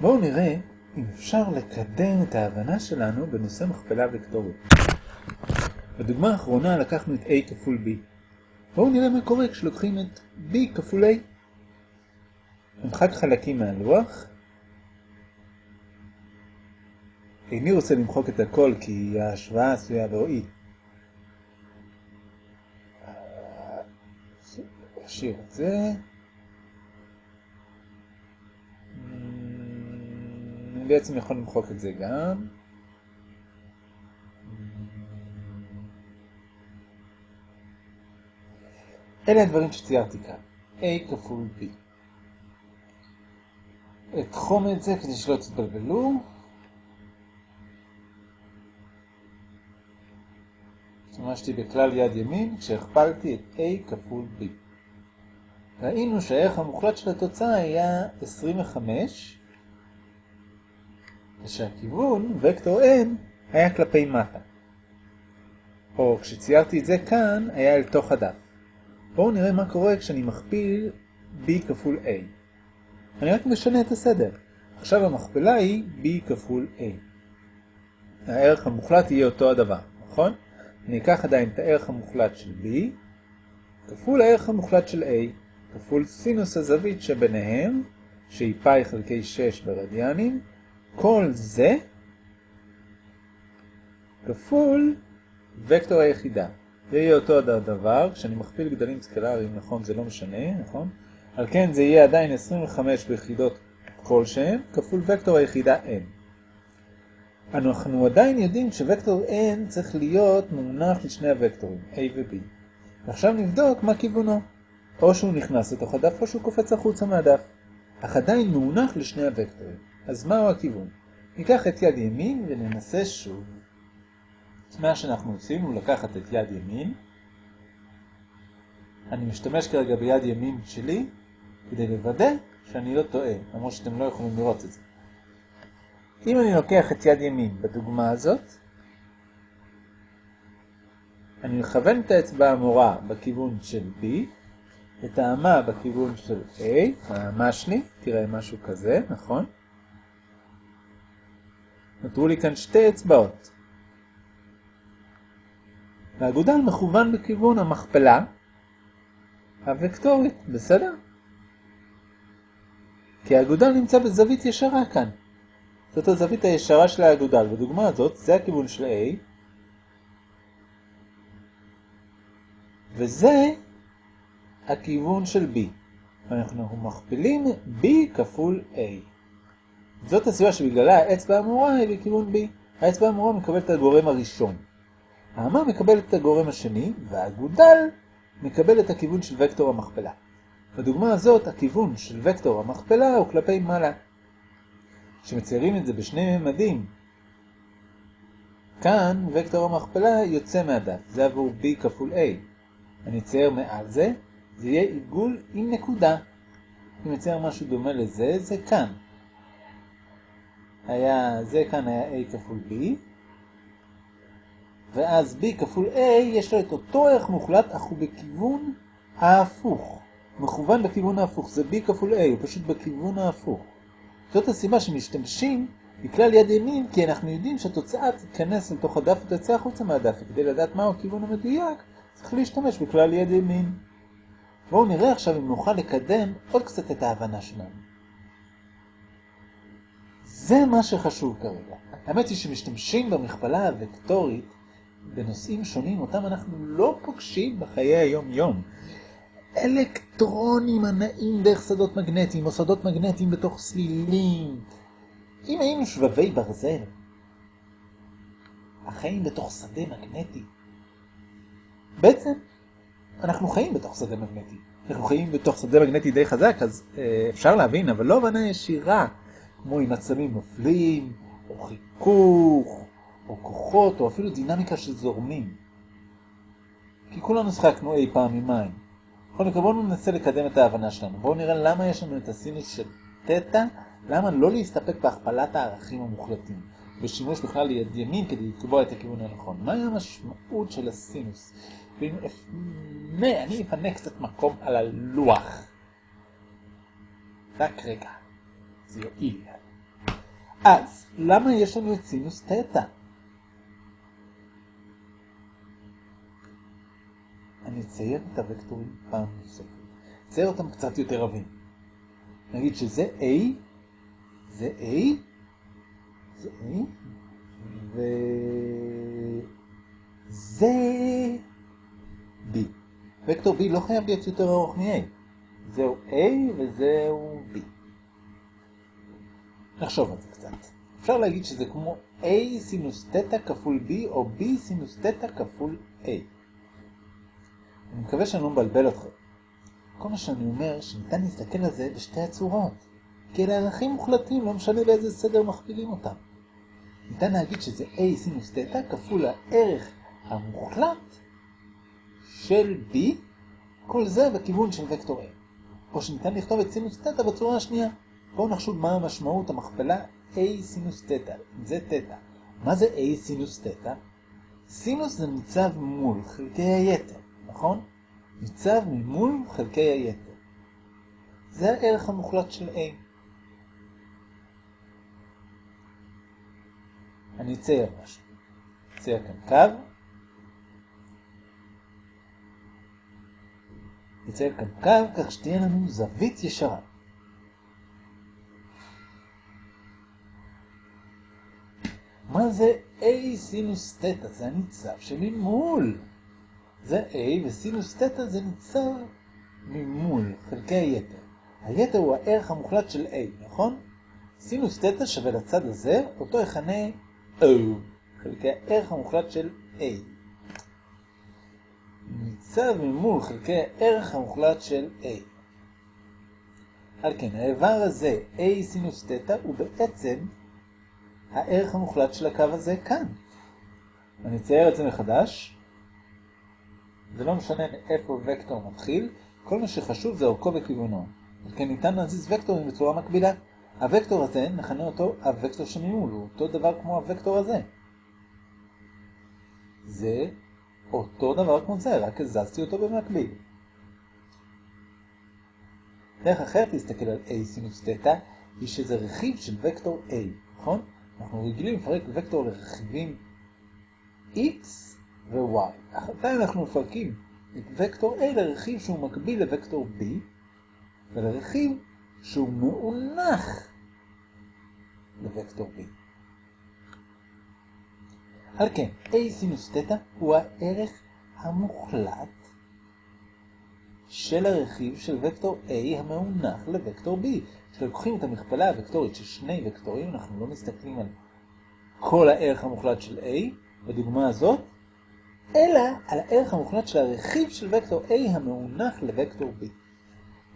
בואו נראה אם אפשר לקדם את ההבנה שלנו בנושא מכפלה וקטורית. בדוגמה האחרונה לקחנו את a כפול b. בואו נראה מה קורה כשלוקחים את b כפול a. נמחק חלקים מהלוח. איני רוצה למחוק את הכל כי ההשוואה עשויה להועיל. נשאיר את זה. אני בעצם יכול למחוק את זה גם. אלה הדברים שציירתי כאן. A כפול B. אתחום את זה כדי שלא תתבלבלו. השתמשתי בכלל יד ימין כשהכפלתי את A כפול B. ראינו שהערך המוחלט של התוצאה היה 25, ושהכיוון, וקטור n, היה כלפי מטה. או כשציירתי את זה כאן, היה אל תוך הדף. בואו נראה מה קורה כשאני מכפיל b כפול a. אני רק משנה את הסדר. עכשיו המכפלה היא b כפול a. הערך המוחלט יהיה אותו הדבר, נכון? אני אקח עדיין את הערך המוחלט של b, כפול הערך המוחלט של a, כפול סינוס הזווית שביניהם, שהיא פאי חלקי 6 ברדיאנים, כל זה כפול וקטור היחידה. זה יהיה אותו הדבר, כשאני מכפיל גדלים סקלריים, נכון, זה לא משנה, נכון? על כן זה יהיה עדיין 25 ביחידות כלשהן, כפול וקטור היחידה n. אנחנו עדיין יודעים שווקטור n צריך להיות מונח לשני הוקטורים, a ו-b. ועכשיו נבדוק מה כיוונו. או שהוא נכנס לתוך הדף או שהוא קופץ החוצה מהדף. אך עדיין מונח לשני הוקטורים. אז מהו הכיוון? ניקח את יד ימין וננסה שוב. מה שאנחנו עושים הוא לקחת את יד ימין. אני משתמש כרגע ביד ימין שלי כדי לוודא שאני לא טועה, למרות שאתם לא יכולים לראות את זה. אם אני לוקח את יד ימין בדוגמה הזאת, אני מכוון את האצבע המורה בכיוון של B, את האמה בכיוון של A, האמה שלי, תראה משהו כזה, נכון? נותרו לי כאן שתי אצבעות. והאגודל מכוון בכיוון המכפלה הוקטורית, בסדר? כי האגודל נמצא בזווית ישרה כאן. זאת הזווית הישרה של האגודל. בדוגמה הזאת, זה הכיוון של A, וזה הכיוון של B. אנחנו מכפילים B כפול A. זאת הסיבה שבגללה האצבע המורה היא בכיוון B. האצבע המורה מקבלת את הגורם הראשון. האמה מקבלת את הגורם השני, והאגודל מקבל את הכיוון של וקטור המכפלה. בדוגמה הזאת, הכיוון של וקטור המכפלה הוא כלפי מעלה. כשמציירים את זה בשני ממדים, כאן וקטור המכפלה יוצא מהדף, זה עבור B כפול A. אני אצייר מעל זה, זה יהיה עיגול עם נקודה. אם אצייר משהו דומה לזה, זה כאן. היה, זה כאן היה A כפול B, ואז B כפול A יש לו את אותו ערך מוחלט, אך הוא בכיוון ההפוך. מכוון בכיוון ההפוך, זה B כפול A, הוא פשוט בכיוון ההפוך. זאת הסיבה שמשתמשים בכלל יד ימין, כי אנחנו יודעים שהתוצאה תיכנס לתוך הדף ותצא החוצה מהדף, וכדי לדעת מהו הכיוון המדויק, צריך להשתמש בכלל יד ימין. בואו נראה עכשיו אם נוכל לקדם עוד קצת את ההבנה שלנו. זה מה שחשוב כרגע. האמת היא שמשתמשים במכפלה הוקטורית בנושאים שונים, אותם אנחנו לא פוגשים בחיי היום-יום. אלקטרונים הנעים דרך שדות מגנטיים, או שדות מגנטיים בתוך סלילים. אם היינו שבבי ברזל, החיים בתוך שדה מגנטי. בעצם, אנחנו חיים בתוך שדה מגנטי. אנחנו חיים בתוך שדה מגנטי די חזק, אז אה, אפשר להבין, אבל לא הבנה ישירה, כמו אם עצמים נופלים, או חיכוך, או כוחות, או אפילו דינמיקה של זורמים. כי כולנו שחקנו אי פעם עם מים. בכל מקרה, בואו ננסה לקדם את ההבנה שלנו. בואו נראה למה יש לנו את הסינוס של תטא, למה לא להסתפק בהכפלת הערכים המוחלטים, בשימוש בכלל ליד ימין כדי לקבוע את הכיוון הנכון. מהי המשמעות של הסינוס? ואם אפנה, אני אפנה קצת מקום על הלוח. רק רגע, זה יועיל. אז, למה יש לנו את סינוס תטא? אני אצייר את הוקטורים פעם נוספת. אצייר אותם קצת יותר עבים. נגיד שזה A, זה A, זה A, וזה B. וקטור B לא חייב להיות יותר ארוך מ-A. זהו A וזהו B. נחשוב על זה קצת. אפשר להגיד שזה כמו A סינוס תטא כפול B או B סינוס תטא כפול A. אני מקווה שאני לא מבלבל אתכם. כל מה שאני אומר שניתן להסתכל על זה בשתי הצורות. כי אלה ערכים מוחלטים, לא משנה באיזה סדר מכפילים אותם. ניתן להגיד שזה A סינוס תטא כפול הערך המוחלט של B, כל זה בכיוון של וקטור A. או שניתן לכתוב את סינוס תטא בצורה השנייה. בואו נחשוב מה המשמעות המכפלה A סינוס תטא, זה תטא. מה זה A סינוס תטא? סינוס זה ניצב מול חלקי היתר, נכון? ניצב ממול חלקי היתר. זה הערך המוחלט של A. אני אצייר משהו. אצייר כאן קו. נצייר כאן קו כך שתהיה לנו זווית ישרה. מה זה A סינוס תטא? זה הניצב שממול. זה A וסינוס תטא זה ניצב ממול, חלקי היתר. היתר הוא הערך המוחלט של A, נכון? סינוס תטא שווה לצד הזה, אותו יכנה O, חלקי הערך המוחלט של A. ניצב ממול חלקי הערך המוחלט של A. על כן, האיבר הזה, A סינוס תטא, הוא בעצם הערך המוחלט של הקו הזה כאן. אני אצייר את זה מחדש. זה לא משנה מאיפה וקטור מתחיל, כל מה שחשוב זה אורכו וכיוונו. כן ניתן להזיז וקטורים בצורה מקבילה. הוקטור הזה, נכנה אותו הוקטור שממול, הוא אותו דבר כמו הוקטור הזה. זה אותו דבר כמו זה, רק הזזתי אותו במקביל. דרך אחרת להסתכל על A סינוס תטא, היא שזה רכיב של וקטור A, נכון? אנחנו רגילים לפרק וקטור לרכיבים x ו-y. עדיין אנחנו מפרקים את וקטור A לרכיב שהוא מקביל לוקטור B, ולרכיב שהוא מאונח לוקטור B. על כן, A סינוס תטא הוא הערך המוחלט של הרכיב של וקטור A המאונח לוקטור B. כשלוקחים את המכפלה הוקטורית של שני וקטורים, אנחנו לא מסתכלים על כל הערך המוחלט של A, בדוגמה הזאת, אלא על הערך המוחלט של הרכיב של וקטור A המאונח לוקטור B.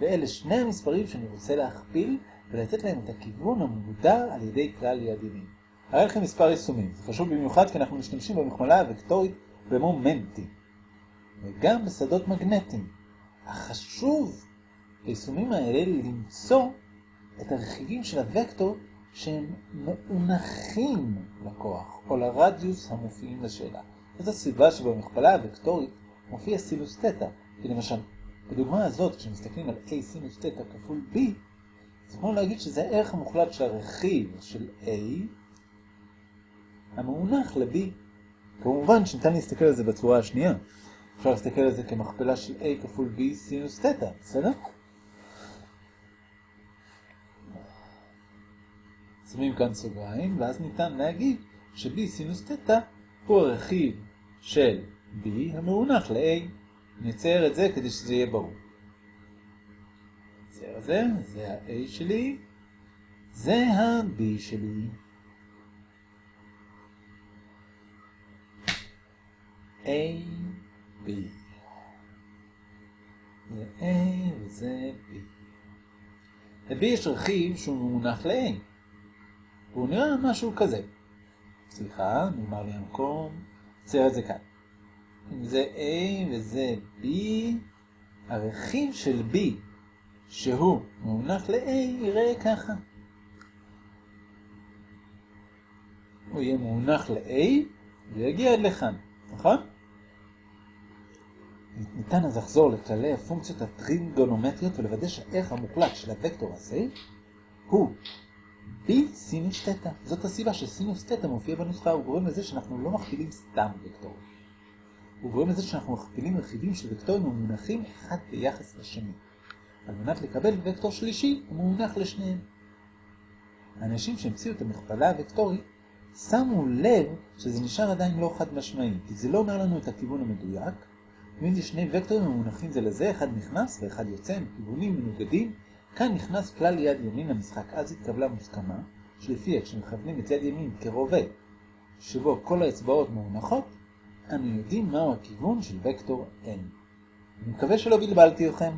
ואלה שני המספרים שאני רוצה להכפיל ולתת להם את הכיוון המוגדר על ידי כלל יעדינים. הרי לכם מספר יישומים, זה חשוב במיוחד כי אנחנו משתמשים במכפלה הוקטורית במומנטים, וגם בשדות מגנטיים. החשוב ביישומים האלה למצוא את הרכיבים של הוקטור שהם מאונחים לכוח, או לרדיוס המופיעים לשאלה. זאת הסיבה שבמכפלה הוקטורית מופיע סינוס תטא, כי למשל, בדוגמה הזאת, כשמסתכלים על A סינוס תטא כפול B, זה כמו להגיד שזה הערך המוחלט של הרכיב של A המאונח ל-B. כמובן שניתן להסתכל על זה בצורה השנייה. אפשר להסתכל על זה כמכפלה של A כפול B סינוס תטא, בסדר? שמים כאן סוגריים, ואז ניתן להגיד ש-B סינוס תטא הוא הרכיב של B המאונח ל-A. נצייר את זה כדי שזה יהיה ברור. נצייר את זה, זה ה-A שלי, זה ה-B שלי. A, B. זה A וזה B. ל-B יש רכיב שהוא מאונח ל-A. והוא נראה משהו כזה. סליחה, נגמר לי המקום. נצייר את זה כאן. אם זה A וזה B, הרכיב של B שהוא מאונח ל-A יראה ככה. הוא יהיה מאונח ל-A ויגיע עד לכאן, נכון? ניתן אז לחזור לכללי הפונקציות הטריגונומטריות ולוודא שהערך המוחלט של הוקטור הזה הוא B סינוס תטא. זאת הסיבה שסינוס תטא מופיע בנוסחה, הוא גורם לזה שאנחנו לא מכפילים סתם וקטור. הוא גורם לזה שאנחנו מכפילים רכיבים של וקטורים המונחים אחד ביחס לשני. על מנת לקבל וקטור שלישי, הוא מונח לשניהם. האנשים שהמציאו את המכפלה הוקטורית שמו לב שזה נשאר עדיין לא חד משמעי, כי זה לא אומר לנו את הכיוון המדויק. אם יש שני וקטורים המונחים זה לזה, אחד נכנס ואחד יוצא, הם כיוונים מנוגדים, כאן נכנס כלל יד ימין למשחק, אז התקבלה מוסכמה, שלפיה כשמכוונים את יד ימין כרובה, שבו כל האצבעות מונחות, אנו יודעים מהו הכיוון של וקטור n. אני מקווה שלא בלבלתי אתכם.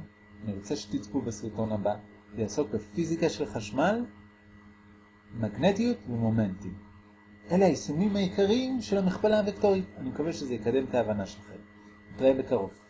אני רוצה שתצפו בסרטון הבא, זה יעסוק בפיזיקה של חשמל, מגנטיות ומומנטים. אלה היישומים העיקריים של המכפלה הוקטורית. אני מקווה שזה יקדם את ההבנה שלכם. נתראה בקרוב.